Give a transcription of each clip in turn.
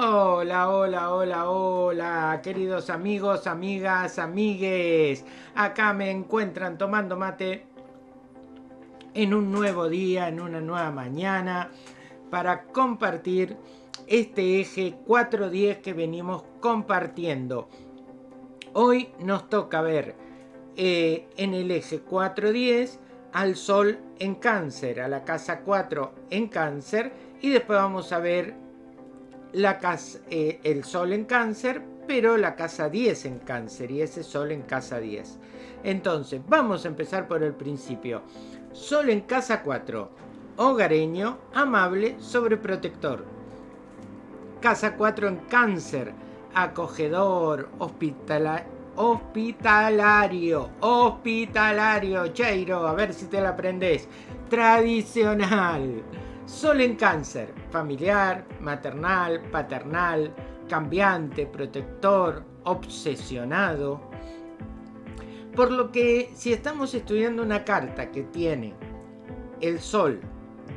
Hola, hola, hola, hola, queridos amigos, amigas, amigues. Acá me encuentran tomando mate en un nuevo día, en una nueva mañana, para compartir este eje 410 que venimos compartiendo. Hoy nos toca ver eh, en el eje 410 al Sol en Cáncer, a la casa 4 en Cáncer, y después vamos a ver eh, el Sol en Cáncer, pero la casa 10 en Cáncer y ese Sol en casa 10. Entonces, vamos a empezar por el principio. Sol en casa 4, hogareño, amable, sobreprotector. Casa 4 en Cáncer, acogedor, hospitalario, hospitalario, Cheiro, a ver si te la aprendes. Tradicional. Sol en cáncer, familiar, maternal, paternal, cambiante, protector, obsesionado. Por lo que si estamos estudiando una carta que tiene el sol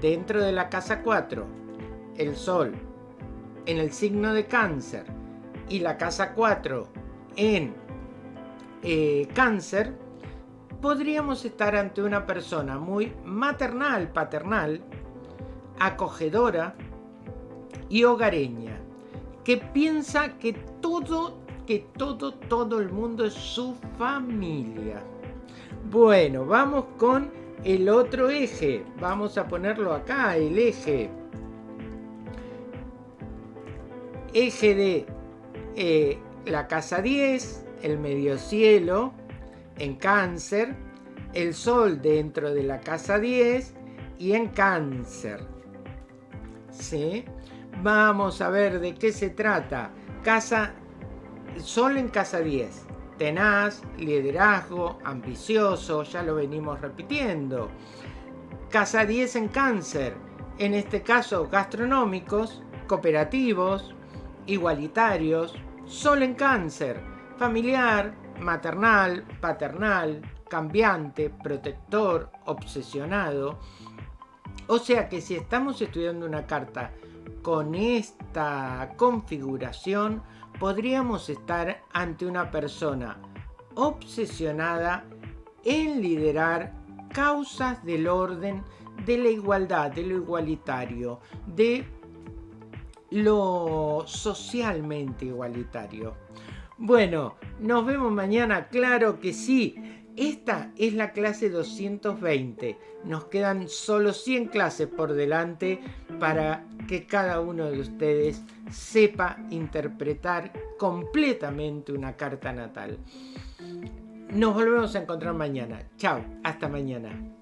dentro de la casa 4, el sol en el signo de cáncer y la casa 4 en eh, cáncer, podríamos estar ante una persona muy maternal, paternal, acogedora y hogareña, que piensa que todo, que todo, todo el mundo es su familia. Bueno, vamos con el otro eje. Vamos a ponerlo acá, el eje. Eje de eh, la casa 10, el medio cielo en cáncer, el sol dentro de la casa 10 y en cáncer. ¿Sí? Vamos a ver de qué se trata. Casa, Sol en casa 10. Tenaz, liderazgo, ambicioso, ya lo venimos repitiendo. Casa 10 en cáncer, en este caso gastronómicos, cooperativos, igualitarios. Sol en cáncer, familiar, maternal, paternal, cambiante, protector, obsesionado. O sea que si estamos estudiando una carta con esta configuración, podríamos estar ante una persona obsesionada en liderar causas del orden, de la igualdad, de lo igualitario, de lo socialmente igualitario. Bueno, nos vemos mañana, claro que sí. Esta es la clase 220. Nos quedan solo 100 clases por delante para que cada uno de ustedes sepa interpretar completamente una carta natal. Nos volvemos a encontrar mañana. Chao, hasta mañana.